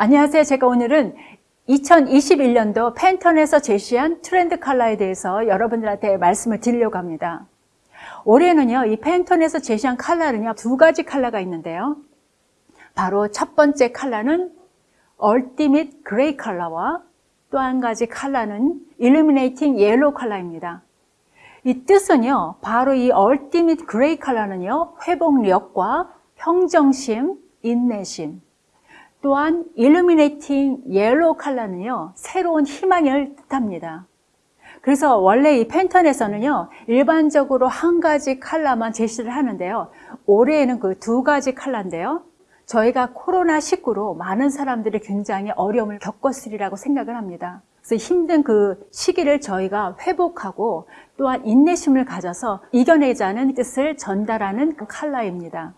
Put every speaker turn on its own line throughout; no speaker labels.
안녕하세요. 제가 오늘은 2021년도 팬턴에서 제시한 트렌드 컬러에 대해서 여러분들한테 말씀을 드리려고 합니다. 올해는요, 이 팬턴에서 제시한 컬러는요, 두 가지 컬러가 있는데요. 바로 첫 번째 컬러는 얼티밋 그레이 컬러와 또 한 가지 컬러는 일루미네이팅 옐로우 컬러입니다. 이 뜻은요, 바로 이 얼티밋 그레이 컬러는요, 회복력과 평정심, 인내심, 또한 illuminating yellow 컬러는요 새로운 희망을 뜻합니다 그래서 원래 이 팬턴에서는요 일반적으로 한 가지 칼라만 제시를 하는데요 올해에는 그 두 가지 칼라인데요 저희가 코로나19로 많은 사람들이 굉장히 어려움을 겪었으리라고 생각을 합니다 그래서 힘든 그 시기를 저희가 회복하고 또한 인내심을 가져서 이겨내자는 뜻을 전달하는 그 칼라입니다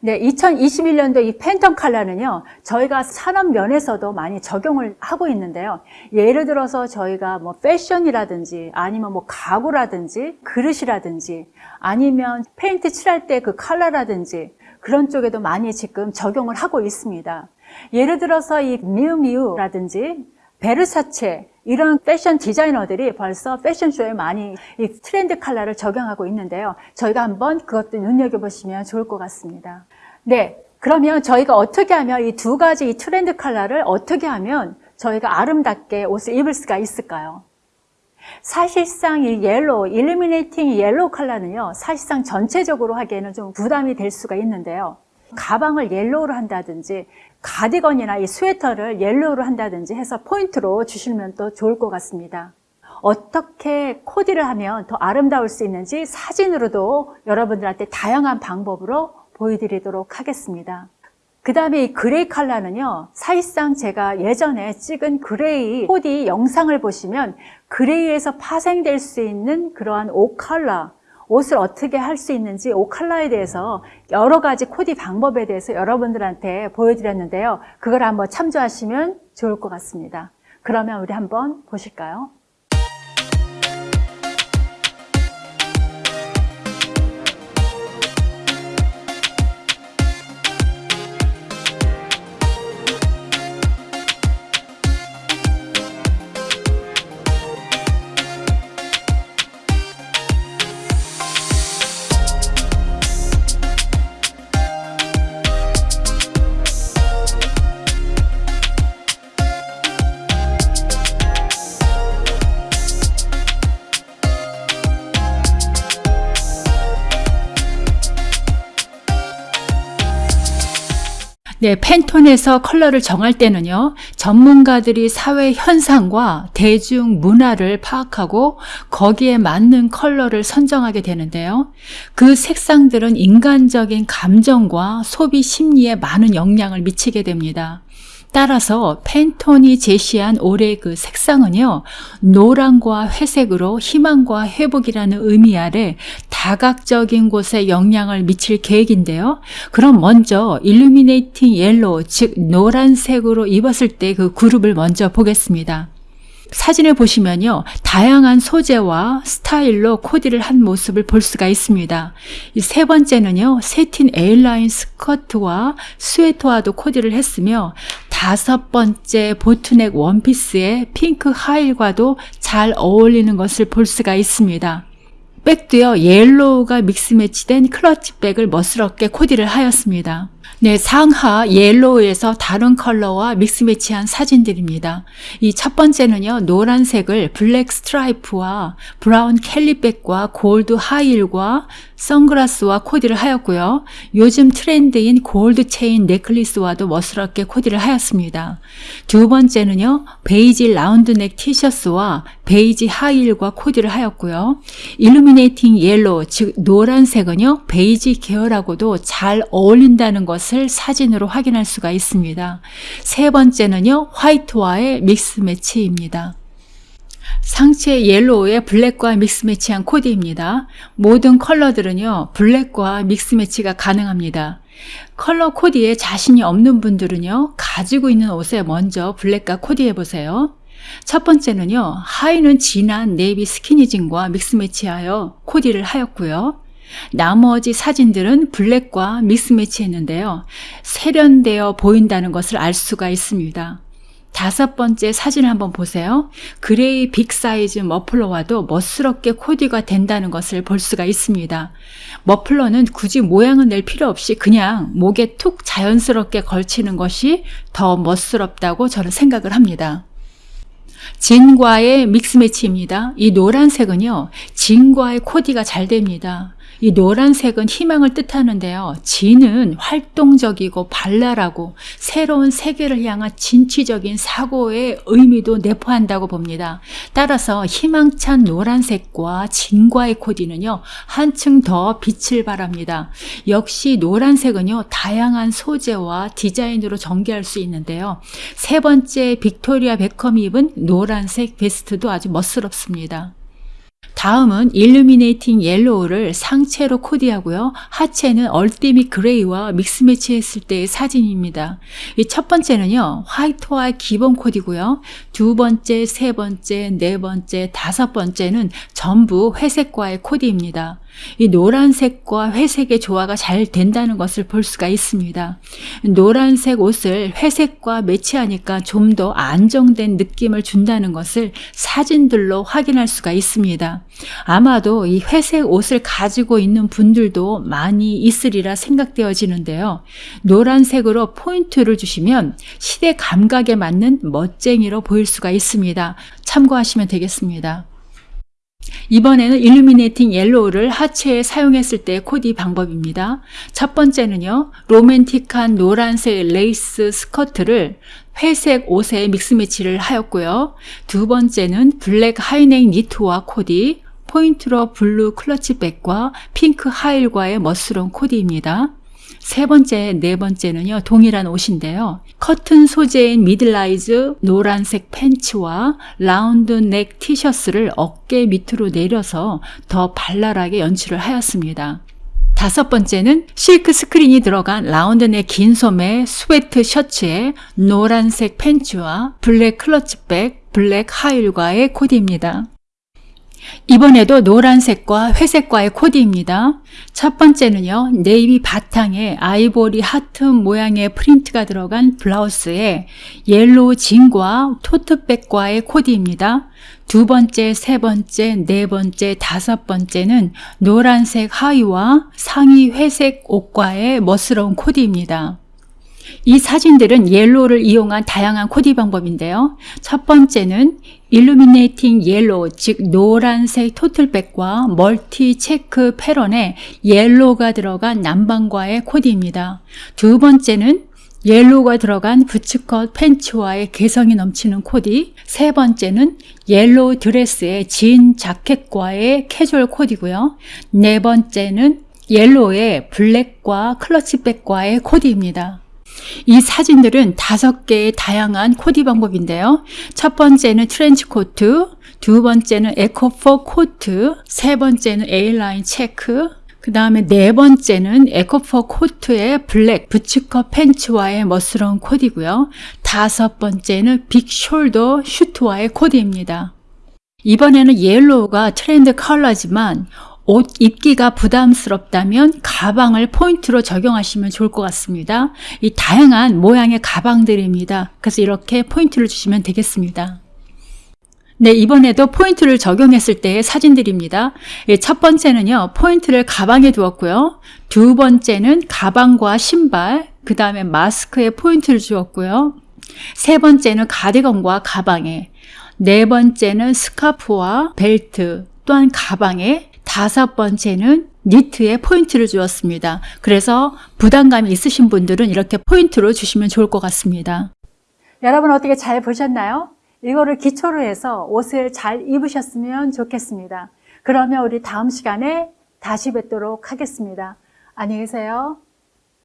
네, 2021년도 이 팬텀 칼라는요, 저희가 산업 면에서도 많이 적용을 하고 있는데요. 예를 들어서 저희가 뭐 패션이라든지 아니면 뭐 가구라든지 그릇이라든지 아니면 페인트 칠할 때 그 칼라라든지 그런 쪽에도 많이 지금 적용을 하고 있습니다. 예를 들어서 이 미우미우라든지 베르사체 이런 패션 디자이너들이 벌써 패션쇼에 많이 이 트렌드 칼라를 적용하고 있는데요. 저희가 한번 그것도 눈여겨보시면 좋을 것 같습니다. 네, 그러면 저희가 어떻게 하면 이 두 가지 이 트렌드 칼라를 어떻게 하면 저희가 아름답게 옷을 입을 수가 있을까요? 사실상 이 옐로우, 일루미네이팅 옐로우 컬러는요 사실상 전체적으로 하기에는 좀 부담이 될 수가 있는데요 가방을 옐로우로 한다든지 가디건이나 이 스웨터를 옐로우로 한다든지 해서 포인트로 주시면 또 좋을 것 같습니다. 어떻게 코디를 하면 더 아름다울 수 있는지 사진으로도 여러분들한테 다양한 방법으로 보여드리도록 하겠습니다. 그 다음에 이 그레이 컬러는요 사실상 제가 예전에 찍은 그레이 코디 영상을 보시면 그레이에서 파생될 수 있는 그러한 옷 컬러 옷을 어떻게 할 수 있는지 옷 컬러에 대해서 여러 가지 코디 방법에 대해서 여러분들한테 보여드렸는데요. 그걸 한번 참조하시면 좋을 것 같습니다. 그러면 우리 한번 보실까요? 네, 팬톤에서 컬러를 정할 때는요. 전문가들이 사회 현상과 대중 문화를 파악하고 거기에 맞는 컬러를 선정하게 되는데요. 그 색상들은 인간적인 감정과 소비 심리에 많은 영향을 미치게 됩니다. 따라서 펜톤이 제시한 올해 그 색상은요. 노란과 회색으로 희망과 회복이라는 의미 아래 다각적인 곳에 영향을 미칠 계획인데요. 그럼 먼저 일루미네이팅 옐로우 즉 노란색으로 입었을 때 그 그룹을 먼저 보겠습니다. 사진을 보시면요. 다양한 소재와 스타일로 코디를 한 모습을 볼 수가 있습니다. 세 번째는요. 세틴 에일라인 스커트와 스웨터와도 코디를 했으며 다섯 번째 보트넥 원피스의 핑크 하일과도 잘 어울리는 것을 볼 수가 있습니다. 백도요 옐로우가 믹스 매치된 클러치 백을 멋스럽게 코디를 하였습니다. 네, 상하 옐로우에서 다른 컬러와 믹스매치한 사진들입니다. 이 첫 번째는요, 노란색을 블랙 스트라이프와 브라운 캘리백과 골드 하일과 선글라스와 코디를 하였고요. 요즘 트렌드인 골드 체인 넥클리스와도 멋스럽게 코디를 하였습니다. 두 번째는요, 베이지 라운드넥 티셔츠와 베이지 하일과 코디를 하였고요. 일루미네이팅 옐로우, 즉 노란색은요, 베이지 계열하고도 잘 어울린다는 것 것을 사진으로 확인할 수가 있습니다. 세 번째는요. 화이트와의 믹스 매치입니다. 상체 옐로우의 블랙과 믹스매치한 코디입니다. 모든 컬러들은요. 블랙과 믹스매치가 가능합니다. 컬러 코디에 자신이 없는 분들은요. 가지고 있는 옷에 먼저 블랙과 코디해 보세요. 첫 번째는요. 하의는 진한 네이비 스키니진과 믹스매치하여 코디를 하였고요. 나머지 사진들은 블랙과 믹스매치했는데요. 세련되어 보인다는 것을 알 수가 있습니다. 다섯 번째 사진을 한번 보세요. 그레이 빅사이즈 머플러와도 멋스럽게 코디가 된다는 것을 볼 수가 있습니다. 머플러는 굳이 모양을 낼 필요 없이 그냥 목에 툭 자연스럽게 걸치는 것이 더 멋스럽다고 저는 생각을 합니다. 진과의 믹스매치입니다. 이 노란색은요. 진과의 코디가 잘 됩니다. 이 노란색은 희망을 뜻하는데요. 진은 활동적이고 발랄하고 새로운 세계를 향한 진취적인 사고의 의미도 내포한다고 봅니다. 따라서 희망찬 노란색과 진과의 코디는요. 한층 더 빛을 발합니다. 역시 노란색은요. 다양한 소재와 디자인으로 전개할 수 있는데요. 세 번째 빅토리아 베컴이 입은 노란색 베스트도 아주 멋스럽습니다. 다음은 일루미네이팅 옐로우를 상체로 코디하고요. 하체는 얼티밋 그레이와 믹스매치 했을 때의 사진입니다. 이 첫 번째는요. 화이트와 기본 코디고요. 두 번째, 세 번째, 네 번째, 다섯 번째는 전부 회색과의 코디입니다. 이 노란색과 회색의 조화가 잘 된다는 것을 볼 수가 있습니다. 노란색 옷을 회색과 매치하니까 좀 더 안정된 느낌을 준다는 것을 사진들로 확인할 수가 있습니다. 아마도 이 회색 옷을 가지고 있는 분들도 많이 있으리라 생각되어지는데요. 노란색으로 포인트를 주시면 시대 감각에 맞는 멋쟁이로 보일 수가 있습니다. 참고하시면 되겠습니다. 이번에는 일루미네이팅 옐로우를 하체에 사용했을 때 코디 방법입니다. 첫 번째는요. 로맨틱한 노란색 레이스 스커트를 회색 옷에 믹스매치를 하였고요. 두 번째는 블랙 하이넥 니트와 코디, 포인트로 블루 클러치백과 핑크 하일과의 멋스러운 코디입니다. 세 번째, 네 번째는요. 동일한 옷인데요. 커튼 소재인 미들라이즈 노란색 팬츠와 라운드 넥 티셔츠를 어깨 밑으로 내려서 더 발랄하게 연출을 하였습니다. 다섯 번째는 실크 스크린이 들어간 라운드 넥 긴 소매 스웨트 셔츠에 노란색 팬츠와 블랙 클러치백, 블랙 하일과의 코디입니다. 이번에도 노란색과 회색과의 코디입니다. 첫 번째는요. 네이비 바탕에 아이보리 하트 모양의 프린트가 들어간 블라우스에 옐로우 진과 토트백과의 코디입니다. 두 번째, 세 번째, 네 번째, 다섯 번째는 노란색 하의와 상의 회색 옷과의 멋스러운 코디입니다. 이 사진들은 옐로우를 이용한 다양한 코디 방법인데요. 첫 번째는 일루미네이팅 옐로우 즉 노란색 토틀백과 멀티 체크 패런에 옐로우가 들어간 남방과의 코디입니다. 두 번째는 옐로우가 들어간 부츠컷 팬츠와의 개성이 넘치는 코디 세 번째는 옐로우 드레스의진 자켓과의 캐주얼 코디고요. 네 번째는 옐로우의 블랙과 클러치백과의 코디입니다. 이 사진들은 다섯 개의 다양한 코디 방법인데요. 첫 번째는 트렌치 코트, 두 번째는 에코포 코트, 세 번째는 에일라인 체크, 그 다음에 네 번째는 에코퍼 코트의 블랙 부츠컷 팬츠와의 멋스러운 코디고요. 다섯 번째는 빅 숄더 슈트와의 코디입니다. 이번에는 옐로우가 트렌드 컬러지만 옷 입기가 부담스럽다면 가방을 포인트로 적용하시면 좋을 것 같습니다. 이 다양한 모양의 가방들입니다. 그래서 이렇게 포인트를 주시면 되겠습니다. 네, 이번에도 포인트를 적용했을 때의 사진들입니다. 예, 첫 번째는요, 포인트를 가방에 두었고요. 두 번째는 가방과 신발, 그 다음에 마스크에 포인트를 주었고요. 세 번째는 가디건과 가방에, 네 번째는 스카프와 벨트, 또한 가방에, 다섯 번째는 니트에 포인트를 주었습니다. 그래서 부담감이 있으신 분들은 이렇게 포인트로 주시면 좋을 것 같습니다. 여러분 어떻게 잘 보셨나요? 이거를 기초로 해서 옷을 잘 입으셨으면 좋겠습니다. 그러면 우리 다음 시간에 다시 뵙도록 하겠습니다. 안녕히 계세요.